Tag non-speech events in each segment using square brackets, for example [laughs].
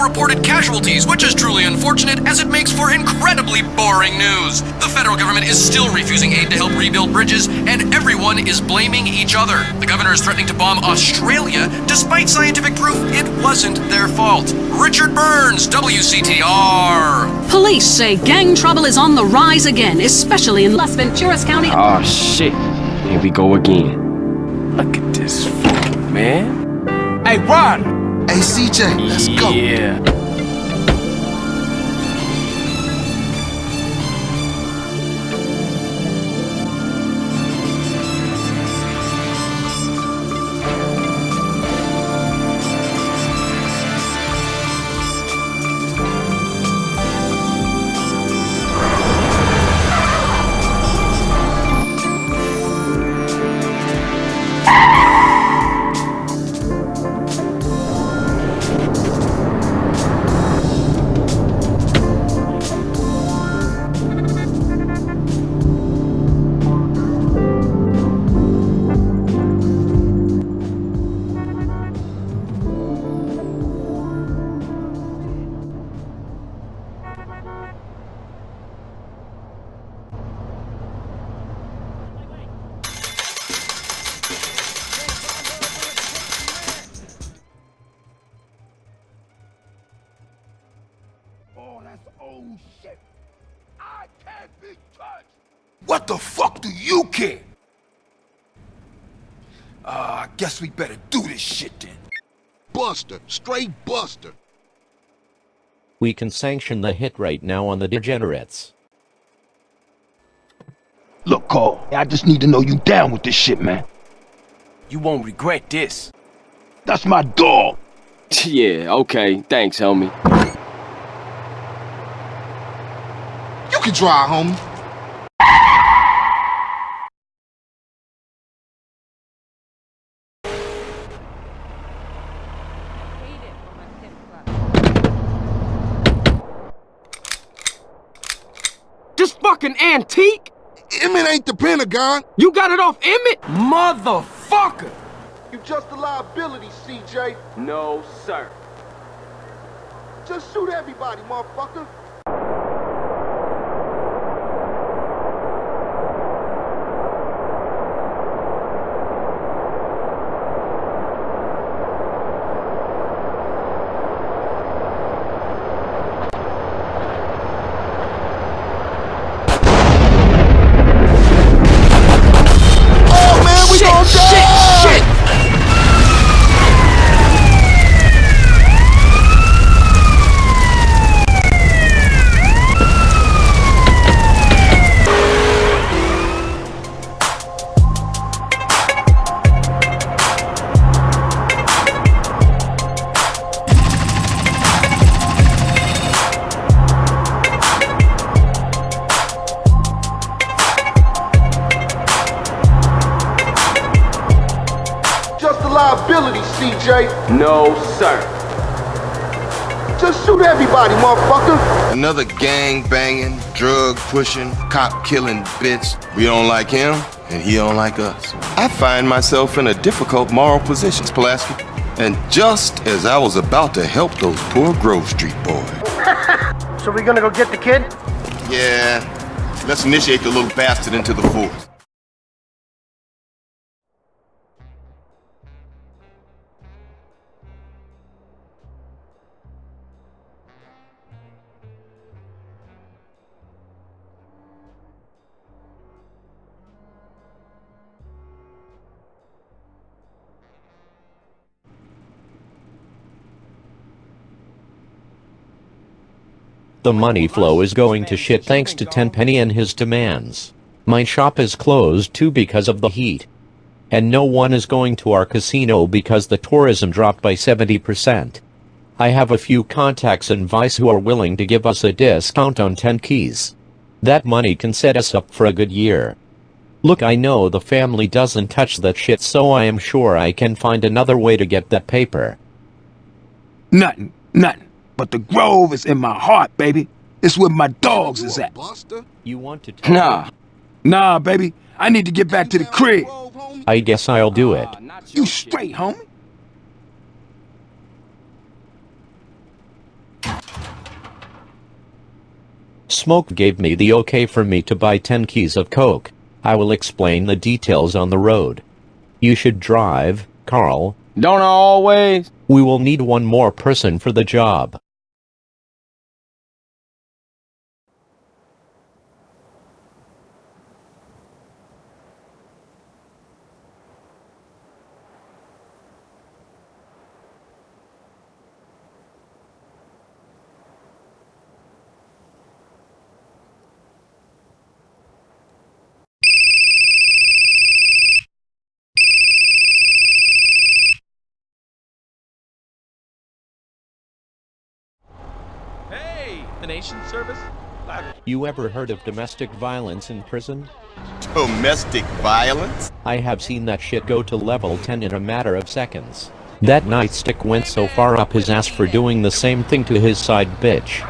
still no reported casualties, which is truly unfortunate as it makes for incredibly boring news. The federal government is still refusing aid to help rebuild bridges, and everyone is blaming each other. The governor is threatening to bomb Australia despite scientific proof it wasn't their fault. Richard Burns, WCTR. Police say gang trouble is on the rise again, especially in Las Venturas County. Oh shit. Here we go again. Look at this fool, man. Hey, Ron! Hey, CJ, let's go. Yeah. Guess we better do this shit then. Buster, straight Buster. We can sanction the hit right now on the degenerates. Look, Carl, I just need to know you down with this shit, man. You won't regret this. That's my dog. [laughs] yeah, okay. Thanks, homie. You can drive, homie. This fucking antique? Emmet ain't the Pentagon. You got it off Emmet? Motherfucker! You just a liability, CJ. No, sir. Just shoot everybody, motherfucker. CJ. No, sir. Just shoot everybody, motherfucker. Another gang banging, drug pushing, cop killing bitch. We don't like him, and he don't like us. I find myself in a difficult moral position, Pulaski. And just as I was about to help those poor Grove Street boys. [laughs] So we gonna go get the kid? Yeah, let's initiate the little bastard into the force. The money flow is going to shit thanks to Tenpenny and his demands. My shop is closed too because of the heat. And no one is going to our casino because the tourism dropped by 70%. I have a few contacts in Vice who are willing to give us a discount on 10 keys. That money can set us up for a good year. Look I know the family doesn't touch that shit so I am sure I can find another way to get that paper. Nothing, nothing but the Grove is in my heart, baby. It's where my dogs is at. You want to nah. Nah, baby. I need to get back to the crib. I guess I'll do it. You straight, homie. Smoke gave me the okay for me to buy 10 keys of coke. I will explain the details on the road. You should drive, Carl. Don't I always? We will need one more person for the job. Nation service? You ever heard of domestic violence in prison? Domestic violence? I have seen that shit go to level 10 in a matter of seconds. That nightstick went so far up his ass for doing the same thing to his side bitch.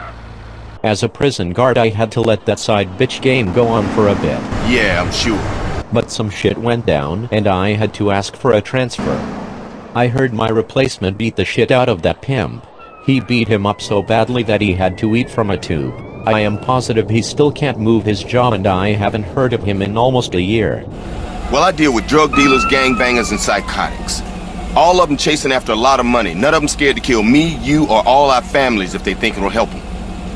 As a prison guard I had to let that side bitch game go on for a bit. Yeah, I'm sure. But some shit went down and I had to ask for a transfer. I heard my replacement beat the shit out of that pimp. He beat him up so badly that he had to eat from a tube. I am positive he still can't move his jaw and I haven't heard of him in almost a year. Well, I deal with drug dealers, gangbangers, and psychotics. All of them chasing after a lot of money. None of them scared to kill me, you, or all our families if they think it'll help them.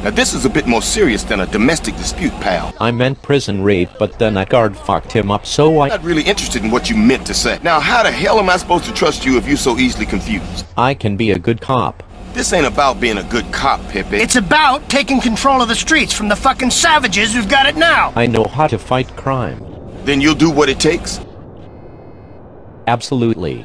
Now, this is a bit more serious than a domestic dispute, pal. I meant prison rape but then that guard fucked him up so I- I'm not really interested in what you meant to say. Now, how the hell am I supposed to trust you if you're so easily confused? I can be a good cop. This ain't about being a good cop, Pepe. It's about taking control of the streets from the fucking savages who've got it now. I know how to fight crime. Then you'll do what it takes? Absolutely.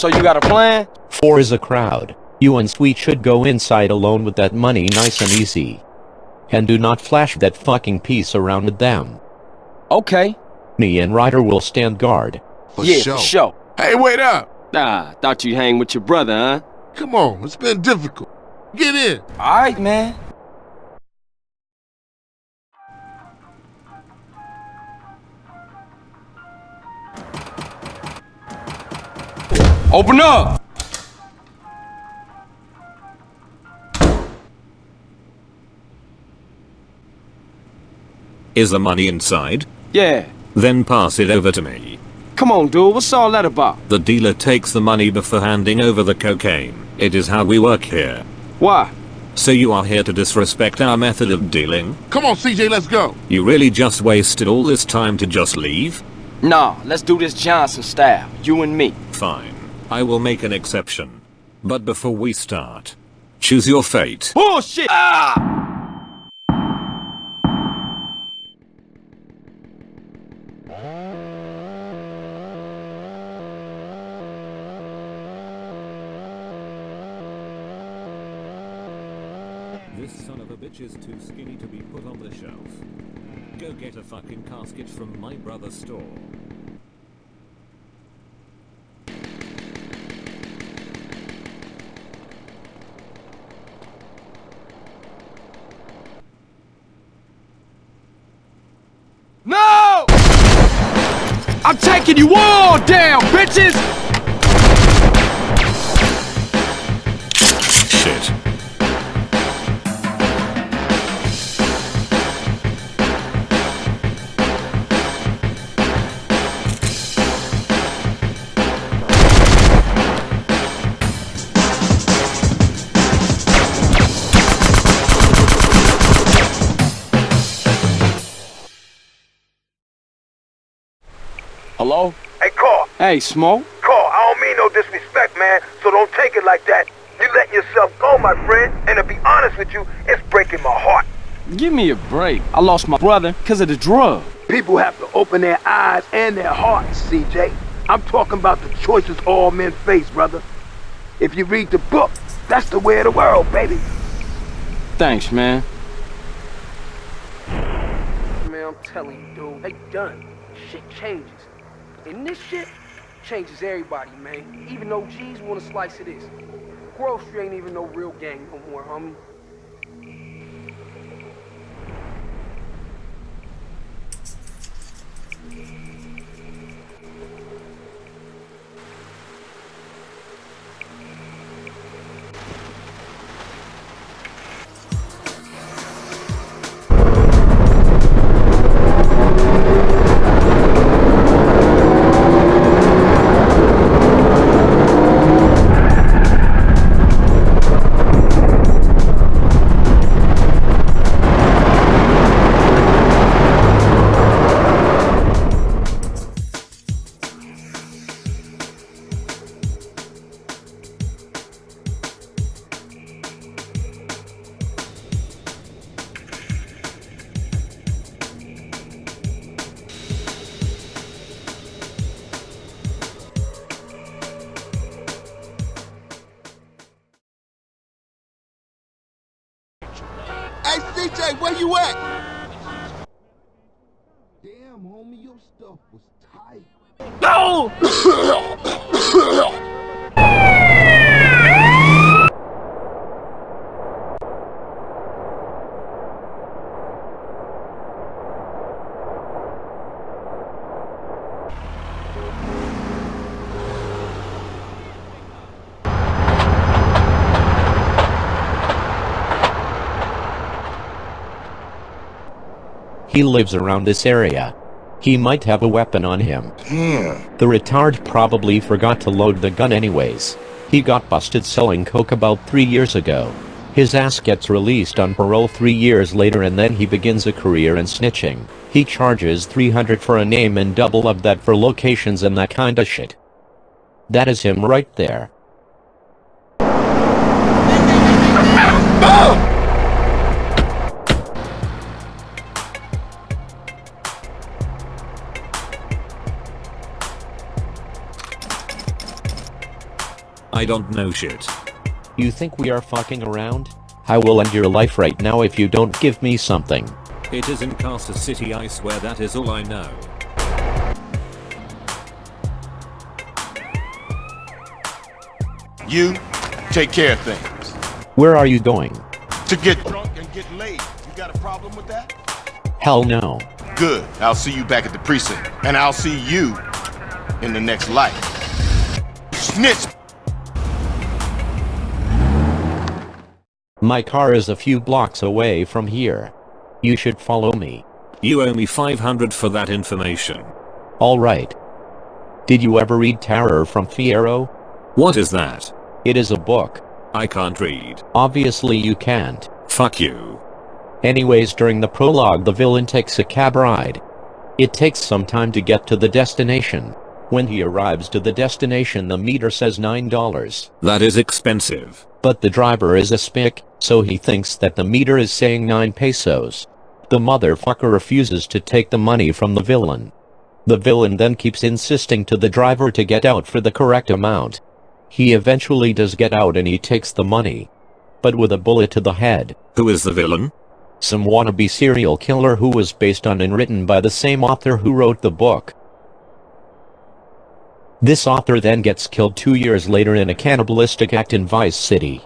So you got a plan? Four is a crowd. You and Sweet should go inside alone with that money nice and easy. And do not flash that fucking piece around with them. Okay. Me and Ryder will stand guard. For yeah, sure. for sure. Hey, wait up. Ah, thought you'd hang with your brother, huh? Come on, it's been difficult. Get in. Alright, man. Open up! Is the money inside? Yeah. Then pass it over to me. Come on, dude. What's all that about? The dealer takes the money before handing over the cocaine. It is how we work here. Why? So you are here to disrespect our method of dealing? Come on, CJ, let's go. You really just wasted all this time to just leave? Nah, let's do this Johnson style. You and me. Fine. I will make an exception. But before we start, choose your fate. Bullshit! Ah! This son of a bitch is too skinny to be put on the shelf. Go get a fucking casket from my brother's store. No! I'm taking you all down, bitches! Hey, Smoke? Carl, I don't mean no disrespect, man, so don't take it like that. You letting yourself go, my friend, and to be honest with you, it's breaking my heart. Give me a break. I lost my brother because of the drug. People have to open their eyes and their hearts, CJ. I'm talking about the choices all men face, brother. If you read the book, that's the way of the world, baby. Thanks, man. Man, I'm telling you, dude, they done. Shit changes. And this shit changes everybody, man. Even though OGs want a slice of this. Grocery ain't even no real gang no more, homie. Hey, CJ, where you at? Damn, homie, your stuff was tight. No! [coughs] [coughs] He lives around this area. He might have a weapon on him. Damn. The retard probably forgot to load the gun anyways. He got busted selling coke about three years ago. His ass gets released on parole three years later and then he begins a career in snitching. He charges 300 for a name and double of that for locations and that kinda shit. That is him right there. [laughs] I don't know shit. You think we are fucking around? I will end your life right now if you don't give me something. It is in Carcer City I swear that is all I know. You take care of things. Where are you going? To get drunk and get laid. You got a problem with that? Hell no. Good. I'll see you back at the precinct. And I'll see you in the next life. Snitch! My car is a few blocks away from here. You should follow me. You owe me 500 for that information. Alright. Did you ever read Terror from Fierro? What is that? It is a book. I can't read. Obviously you can't. Fuck you. Anyways during the prologue the villain takes a cab ride. It takes some time to get to the destination. When he arrives to the destination the meter says $9. That is expensive. But the driver is a spick, so he thinks that the meter is saying 9 pesos. The motherfucker refuses to take the money from the villain. The villain then keeps insisting to the driver to get out for the correct amount. He eventually does get out and he takes the money. But with a bullet to the head. Who is the villain? Some wannabe serial killer who was based on and written by the same author who wrote the book. This author then gets killed two years later in a cannibalistic act in Vice City.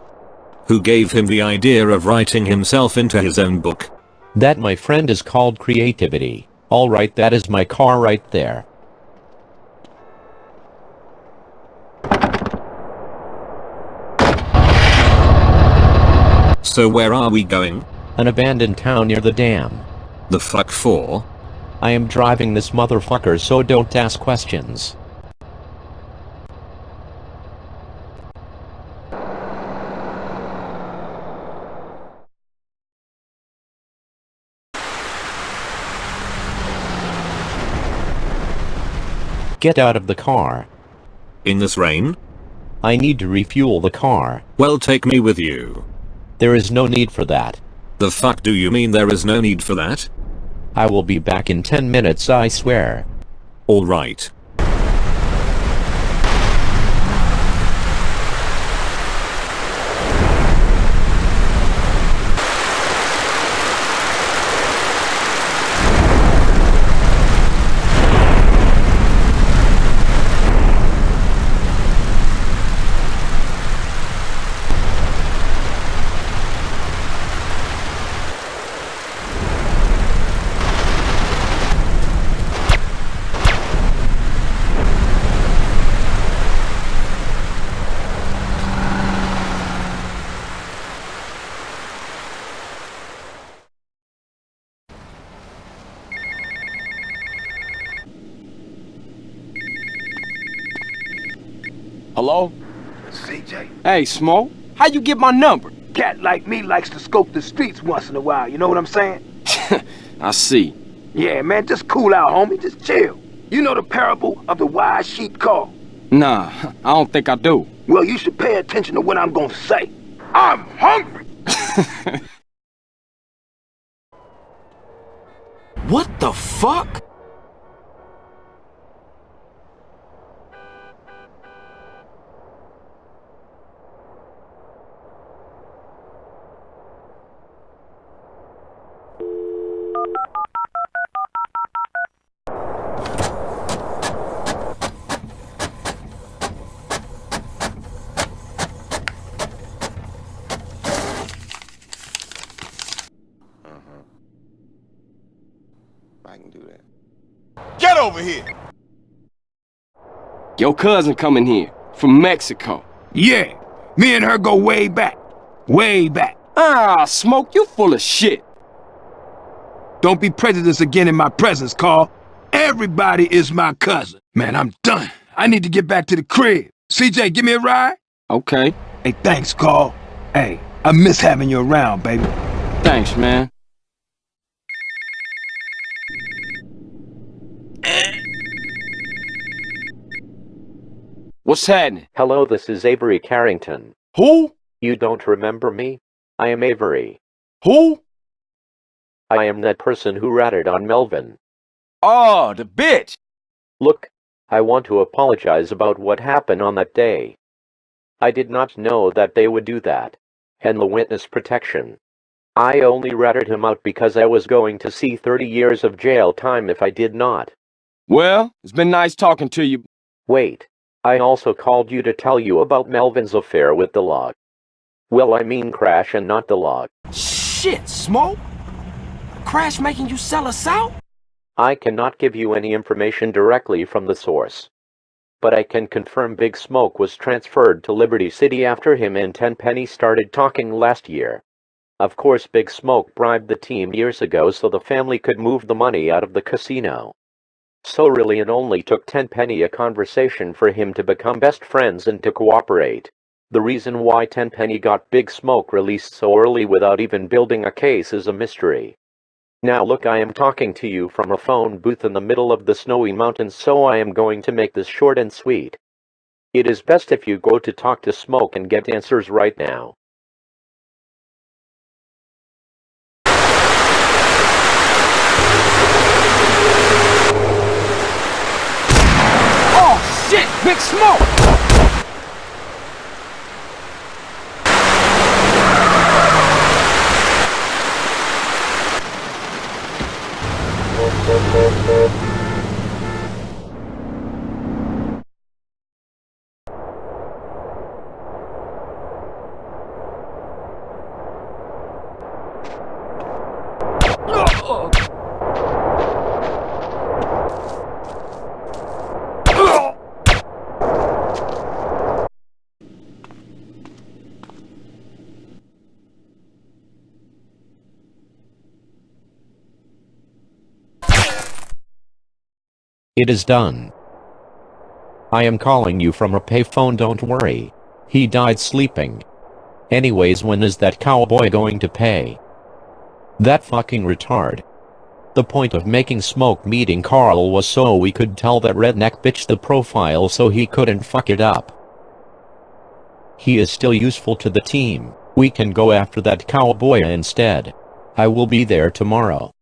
Who gave him the idea of writing himself into his own book? That my friend is called creativity. Alright that is my car right there. So where are we going? An abandoned town near the dam. The fuck for? I am driving this motherfucker so don't ask questions. Get out of the car. In this rain? I need to refuel the car. Well take me with you. There is no need for that. The fuck do you mean there is no need for that? I will be back in 10 minutes I swear. Alright. Hello? CJ, Hey, Smoke. How you get my number? cat like me likes to scope the streets once in a while, you know what I'm saying? [laughs] I see. Yeah, man, just cool out, homie. Just chill. You know the parable of the wise sheep call? Nah, I don't think I do. Well, you should pay attention to what I'm gonna say. I'm hungry! [laughs] What the fuck? I can do that. Get over here! Your cousin coming here from Mexico. Yeah, me and her go way back. Way back. Ah, Smoke, you full of shit. Don't be prejudiced again in my presence, Carl. Everybody is my cousin. Man, I'm done. I need to get back to the crib. CJ, give me a ride? Okay. Hey, thanks, Carl. Hey, I miss having you around, baby. Thanks, man. What's happening? Hello, this is Avery Carrington. Who? You don't remember me? I am Avery. Who? I am that person who ratted on Melvin. Oh, the bitch. Look, I want to apologize about what happened on that day. I did not know that they would do that. And the witness protection. I only ratted him out because I was going to see 30 years of jail time if I did not. Well, it's been nice talking to you. Wait, I also called you to tell you about Melvin's affair with the log. Well, I mean Crash and not the log. Shit, Smoke. Crash making you sell us out? I cannot give you any information directly from the source. But I can confirm Big Smoke was transferred to Liberty City after him and Tenpenny started talking last year. Of course, Big Smoke bribed the team years ago so the family could move the money out of the casino. So really it only took Tenpenny a conversation for him to become best friends and to cooperate. The reason why Tenpenny got Big Smoke released so early without even building a case is a mystery. Now look I am talking to you from a phone booth in the middle of the snowy mountains so I am going to make this short and sweet. It is best if you go to talk to Smoke and get answers right now. Big Smoke. It is done. I am calling you from a payphone don't worry. He died sleeping. Anyways when is that cowboy going to pay? That fucking retard. The point of making Smoke meeting Carl was so we could tell that redneck bitch the profile so he couldn't fuck it up. He is still useful to the team. We can go after that cowboy instead. I will be there tomorrow.